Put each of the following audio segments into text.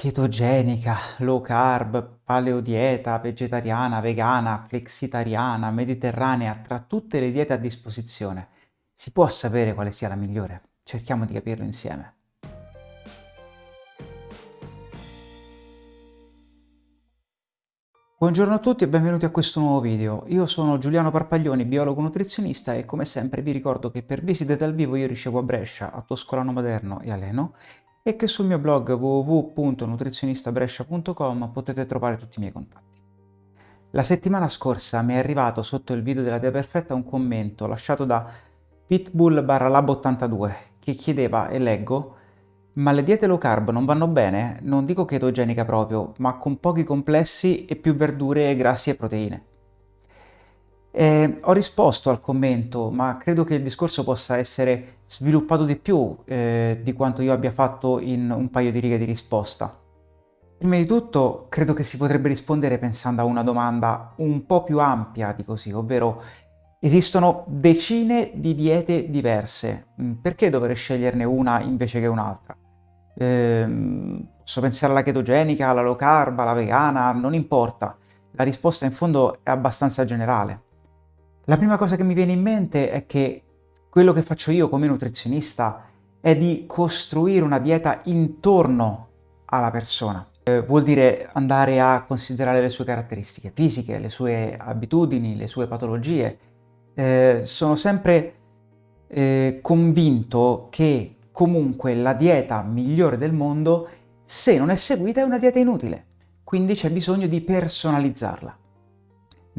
chetogenica, low carb, paleodieta, vegetariana, vegana, flexitariana, mediterranea, tra tutte le diete a disposizione, si può sapere quale sia la migliore? Cerchiamo di capirlo insieme. Buongiorno a tutti e benvenuti a questo nuovo video. Io sono Giuliano Parpaglioni, biologo nutrizionista e come sempre vi ricordo che per visite dal vivo io ricevo a Brescia, a Toscolano Maderno e a Leno e che sul mio blog www.nutrizionistabrescia.com potete trovare tutti i miei contatti. La settimana scorsa mi è arrivato sotto il video della Dia Perfetta un commento lasciato da pitbull barra lab82 che chiedeva, e leggo, ma le diete low carb non vanno bene? Non dico chetogenica proprio, ma con pochi complessi e più verdure, grassi e proteine. Eh, ho risposto al commento, ma credo che il discorso possa essere sviluppato di più eh, di quanto io abbia fatto in un paio di righe di risposta. Prima di tutto, credo che si potrebbe rispondere pensando a una domanda un po' più ampia di così, ovvero esistono decine di diete diverse, mm, perché dovrei sceglierne una invece che un'altra? Eh, posso pensare alla chetogenica, alla low carb, alla vegana, non importa. La risposta in fondo è abbastanza generale. La prima cosa che mi viene in mente è che quello che faccio io come nutrizionista è di costruire una dieta intorno alla persona. Eh, vuol dire andare a considerare le sue caratteristiche fisiche, le sue abitudini, le sue patologie. Eh, sono sempre eh, convinto che comunque la dieta migliore del mondo, se non è seguita, è una dieta inutile. Quindi c'è bisogno di personalizzarla.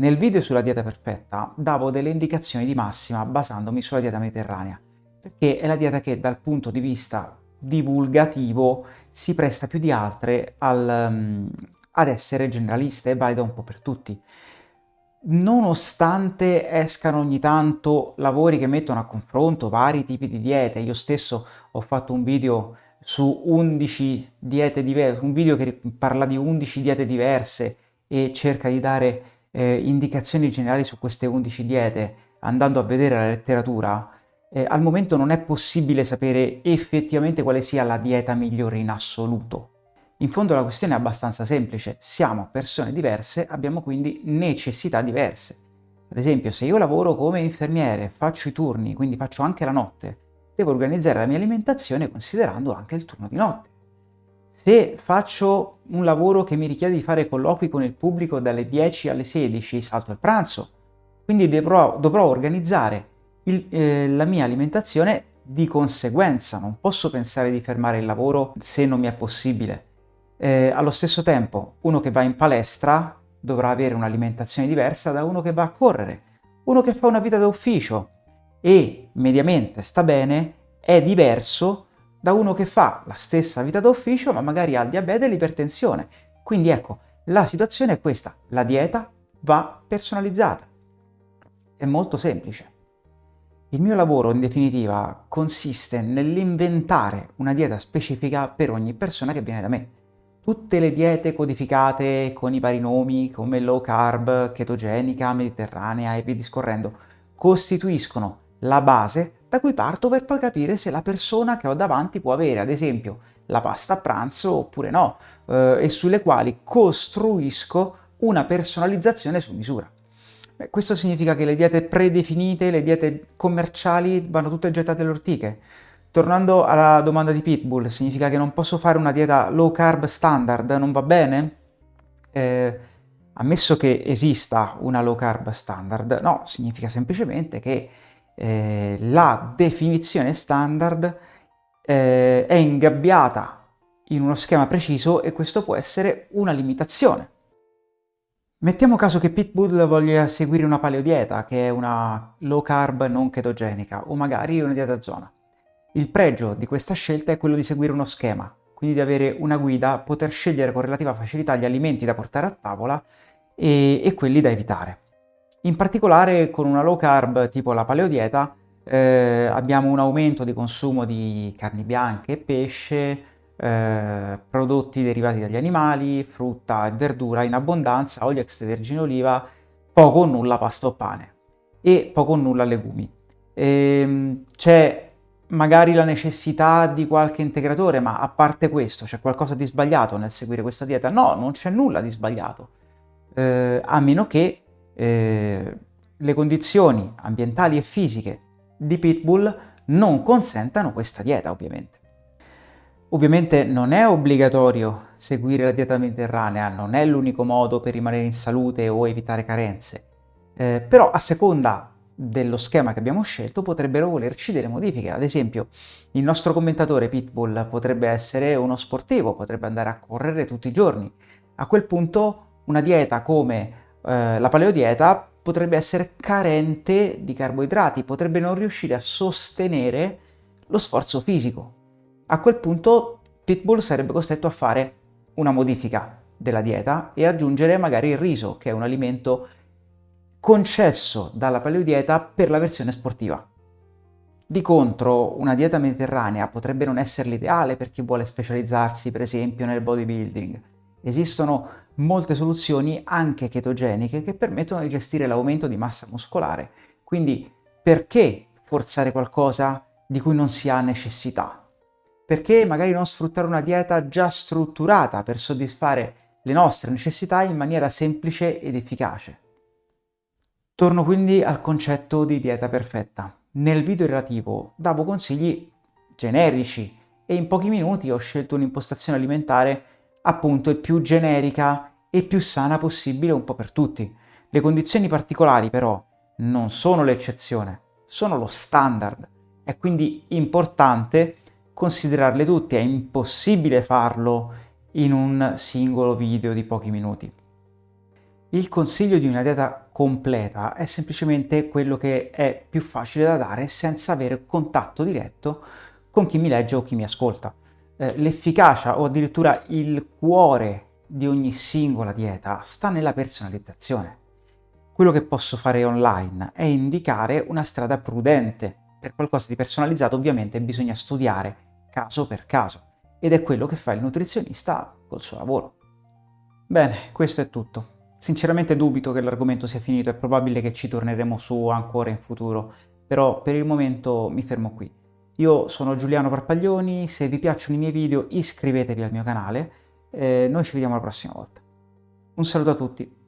Nel video sulla dieta perfetta davo delle indicazioni di massima basandomi sulla dieta mediterranea, perché è la dieta che dal punto di vista divulgativo si presta più di altre al, um, ad essere generalista e valida un po' per tutti. Nonostante escano ogni tanto lavori che mettono a confronto vari tipi di diete, io stesso ho fatto un video su 11 diete diverse, un video che parla di 11 diete diverse e cerca di dare eh, indicazioni generali su queste 11 diete, andando a vedere la letteratura, eh, al momento non è possibile sapere effettivamente quale sia la dieta migliore in assoluto. In fondo la questione è abbastanza semplice, siamo persone diverse, abbiamo quindi necessità diverse. Ad esempio, se io lavoro come infermiere, faccio i turni, quindi faccio anche la notte, devo organizzare la mia alimentazione considerando anche il turno di notte. Se faccio un lavoro che mi richiede di fare colloqui con il pubblico dalle 10 alle 16, salto il pranzo. Quindi dovrò, dovrò organizzare il, eh, la mia alimentazione di conseguenza. Non posso pensare di fermare il lavoro se non mi è possibile. Eh, allo stesso tempo, uno che va in palestra dovrà avere un'alimentazione diversa da uno che va a correre. Uno che fa una vita da ufficio e mediamente sta bene è diverso da uno che fa la stessa vita d'ufficio ma magari ha il diabete e l'ipertensione. Quindi ecco, la situazione è questa, la dieta va personalizzata. È molto semplice. Il mio lavoro, in definitiva, consiste nell'inventare una dieta specifica per ogni persona che viene da me. Tutte le diete codificate con i vari nomi, come low carb, chetogenica, mediterranea e via discorrendo, costituiscono la base da cui parto per poi capire se la persona che ho davanti può avere, ad esempio, la pasta a pranzo oppure no, eh, e sulle quali costruisco una personalizzazione su misura. Beh, questo significa che le diete predefinite, le diete commerciali vanno tutte gettate alle ortiche. Tornando alla domanda di Pitbull, significa che non posso fare una dieta low carb standard, non va bene? Eh, ammesso che esista una low carb standard, no, significa semplicemente che eh, la definizione standard eh, è ingabbiata in uno schema preciso e questo può essere una limitazione. Mettiamo caso che Pitbull voglia seguire una paleodieta, che è una low carb non chetogenica, o magari una dieta zona. Il pregio di questa scelta è quello di seguire uno schema, quindi di avere una guida, poter scegliere con relativa facilità gli alimenti da portare a tavola e, e quelli da evitare. In particolare con una low carb tipo la paleodieta eh, abbiamo un aumento di consumo di carni bianche e pesce, eh, prodotti derivati dagli animali, frutta e verdura in abbondanza, olio extravergine oliva, poco o nulla pasta o pane e poco o nulla legumi. Ehm, c'è magari la necessità di qualche integratore, ma a parte questo c'è qualcosa di sbagliato nel seguire questa dieta? No, non c'è nulla di sbagliato, eh, a meno che eh, le condizioni ambientali e fisiche di Pitbull non consentano questa dieta, ovviamente. Ovviamente non è obbligatorio seguire la dieta mediterranea, non è l'unico modo per rimanere in salute o evitare carenze, eh, però a seconda dello schema che abbiamo scelto potrebbero volerci delle modifiche. Ad esempio, il nostro commentatore Pitbull potrebbe essere uno sportivo, potrebbe andare a correre tutti i giorni. A quel punto una dieta come eh, la paleodieta potrebbe essere carente di carboidrati, potrebbe non riuscire a sostenere lo sforzo fisico. A quel punto Pitbull sarebbe costretto a fare una modifica della dieta e aggiungere magari il riso, che è un alimento concesso dalla paleodieta per la versione sportiva. Di contro, una dieta mediterranea potrebbe non essere l'ideale per chi vuole specializzarsi, per esempio, nel bodybuilding. Esistono molte soluzioni, anche chetogeniche, che permettono di gestire l'aumento di massa muscolare. Quindi, perché forzare qualcosa di cui non si ha necessità? Perché magari non sfruttare una dieta già strutturata per soddisfare le nostre necessità in maniera semplice ed efficace? Torno quindi al concetto di dieta perfetta. Nel video relativo davo consigli generici e in pochi minuti ho scelto un'impostazione alimentare appunto il più generica e più sana possibile un po' per tutti. Le condizioni particolari però non sono l'eccezione, sono lo standard. È quindi importante considerarle tutte, è impossibile farlo in un singolo video di pochi minuti. Il consiglio di una dieta completa è semplicemente quello che è più facile da dare senza avere contatto diretto con chi mi legge o chi mi ascolta. Eh, l'efficacia o addirittura il cuore di ogni singola dieta sta nella personalizzazione. Quello che posso fare online è indicare una strada prudente. Per qualcosa di personalizzato ovviamente bisogna studiare caso per caso ed è quello che fa il nutrizionista col suo lavoro. Bene, questo è tutto. Sinceramente dubito che l'argomento sia finito, è probabile che ci torneremo su ancora in futuro, però per il momento mi fermo qui. Io sono Giuliano Parpaglioni, se vi piacciono i miei video iscrivetevi al mio canale, e noi ci vediamo la prossima volta. Un saluto a tutti!